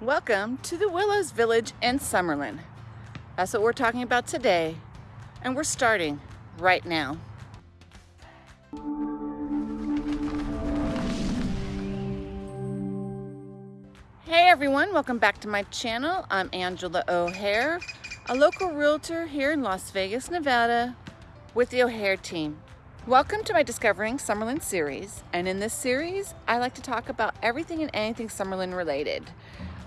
Welcome to the Willows Village in Summerlin. That's what we're talking about today, and we're starting right now. Hey everyone, welcome back to my channel. I'm Angela O'Hare, a local realtor here in Las Vegas, Nevada with the O'Hare team. Welcome to my Discovering Summerlin series. And in this series, I like to talk about everything and anything Summerlin related.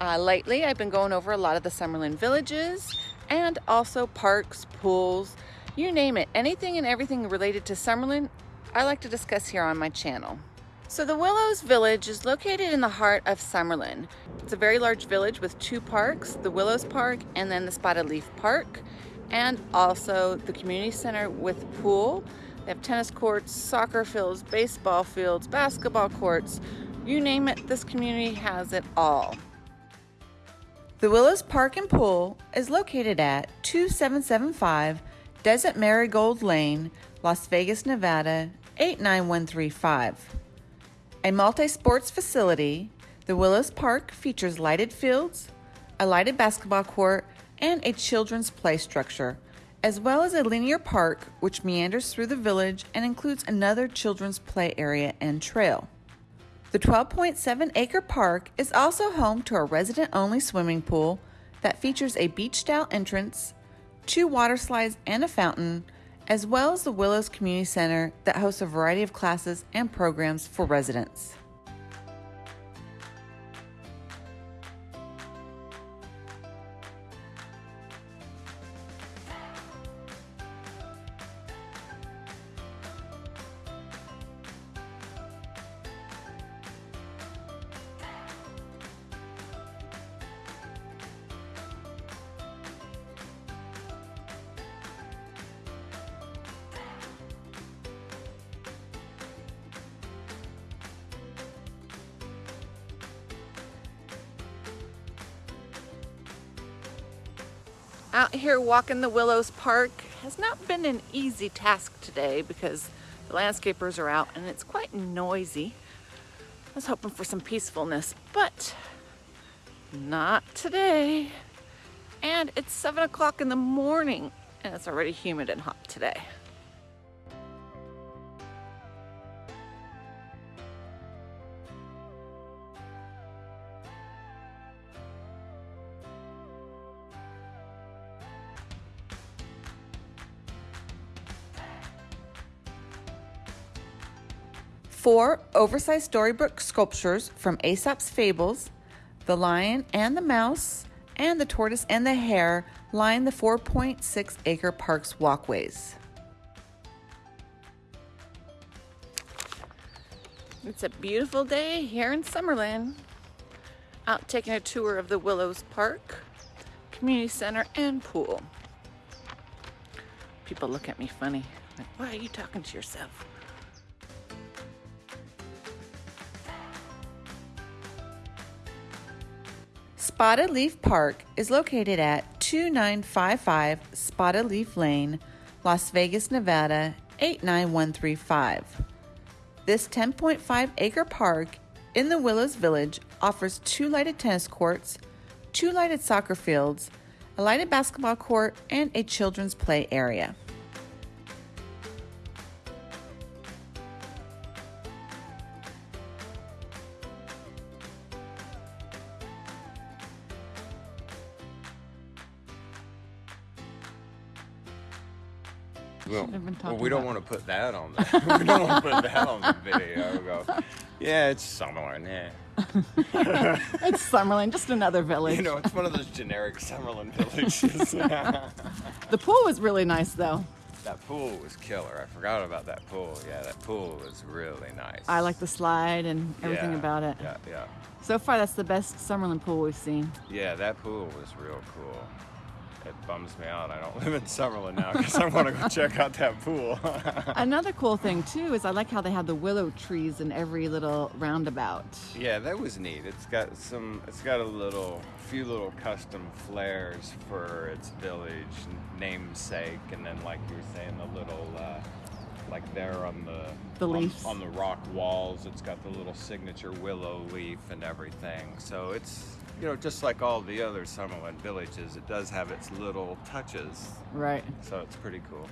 Uh, lately, I've been going over a lot of the Summerlin villages and also parks, pools, you name it. Anything and everything related to Summerlin, I like to discuss here on my channel. So the Willows Village is located in the heart of Summerlin. It's a very large village with two parks, the Willows Park and then the Spotted Leaf Park, and also the community center with pool they have tennis courts, soccer fields, baseball fields, basketball courts. You name it, this community has it all. The Willows Park and Pool is located at 2775 Desert Marigold Lane, Las Vegas, Nevada 89135. A multi-sports facility, the Willows Park features lighted fields, a lighted basketball court, and a children's play structure as well as a linear park which meanders through the village and includes another children's play area and trail. The 12.7 acre park is also home to a resident only swimming pool that features a beach style entrance, two water slides, and a fountain, as well as the Willows Community Center that hosts a variety of classes and programs for residents. Out here walking the Willows Park has not been an easy task today because the landscapers are out and it's quite noisy. I was hoping for some peacefulness, but not today. And it's seven o'clock in the morning and it's already humid and hot today. Four oversized storybook sculptures from Aesop's Fables, the lion and the mouse, and the tortoise and the hare line the 4.6 acre park's walkways. It's a beautiful day here in Summerlin. Out taking a tour of the Willows Park, Community Center, and pool. People look at me funny. Like, why are you talking to yourself? Spotted Leaf Park is located at 2955 Spotted Leaf Lane, Las Vegas, Nevada 89135. This 10.5 acre park in the Willows Village offers two lighted tennis courts, two lighted soccer fields, a lighted basketball court, and a children's play area. Well, well we don't want to put that on the we don't want to put that on the video. We go, yeah, it's Summerlin, yeah. it's Summerlin, just another village. You know, it's one of those generic Summerlin villages. the pool was really nice, though. That pool was killer. I forgot about that pool. Yeah, that pool was really nice. I like the slide and everything yeah, about it. Yeah, yeah. So far, that's the best Summerlin pool we've seen. Yeah, that pool was real cool it bums me out. I don't live in Summerlin now because I want to go check out that pool. Another cool thing too is I like how they have the willow trees in every little roundabout. Yeah, that was neat. It's got some. It's got a little, few little custom flares for its village namesake, and then like you were saying, the little. Uh, like there on the the leaves on, on, the rock walls. It's got the little signature willow leaf and everything. So it's you know just like all the other Summerlin villages, it does have its little touches. Right. So it's pretty cool.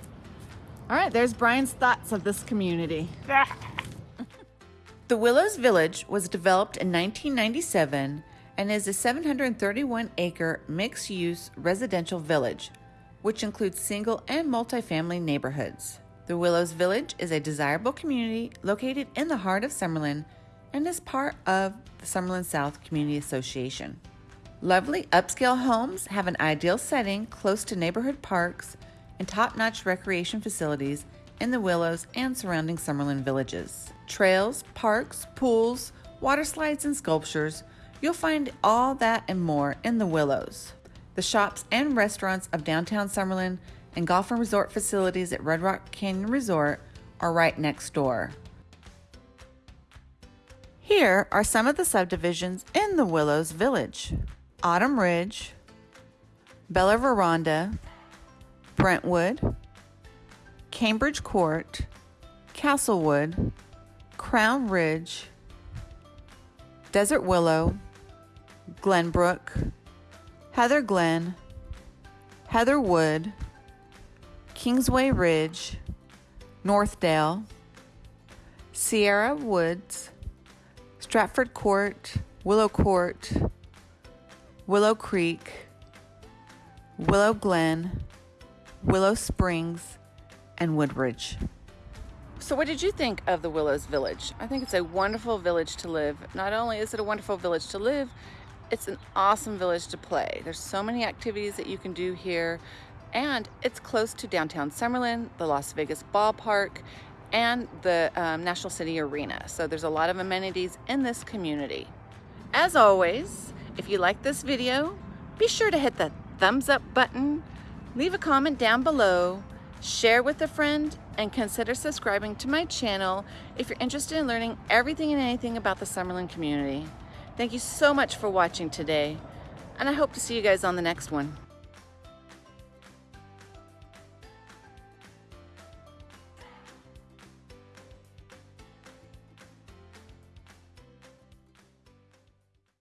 All right, there's Brian's thoughts of this community. the Willows Village was developed in 1997 and is a 731 acre mixed use residential village, which includes single and multifamily neighborhoods. The Willows Village is a desirable community located in the heart of Summerlin and is part of the Summerlin South Community Association. Lovely upscale homes have an ideal setting close to neighborhood parks and top notch recreation facilities in the Willows and surrounding Summerlin villages. Trails, parks, pools, water slides, and sculptures you'll find all that and more in the Willows. The shops and restaurants of downtown Summerlin and golf and resort facilities at Red Rock Canyon Resort are right next door. Here are some of the subdivisions in the Willows Village Autumn Ridge, Bella Veranda, Brentwood, Cambridge Court, Castlewood, Crown Ridge, Desert Willow, Glenbrook, Heather Glen, Heather Wood, Kingsway Ridge, Northdale, Sierra Woods, Stratford Court, Willow Court, Willow Creek, Willow Glen, Willow Springs, and Woodbridge. So, what did you think of the Willows Village? I think it's a wonderful village to live. Not only is it a wonderful village to live, it's an awesome village to play. There's so many activities that you can do here and it's close to downtown Summerlin, the Las Vegas ballpark, and the um, National City Arena. So there's a lot of amenities in this community. As always, if you like this video, be sure to hit the thumbs up button, leave a comment down below, share with a friend, and consider subscribing to my channel if you're interested in learning everything and anything about the Summerlin community. Thank you so much for watching today, and I hope to see you guys on the next one.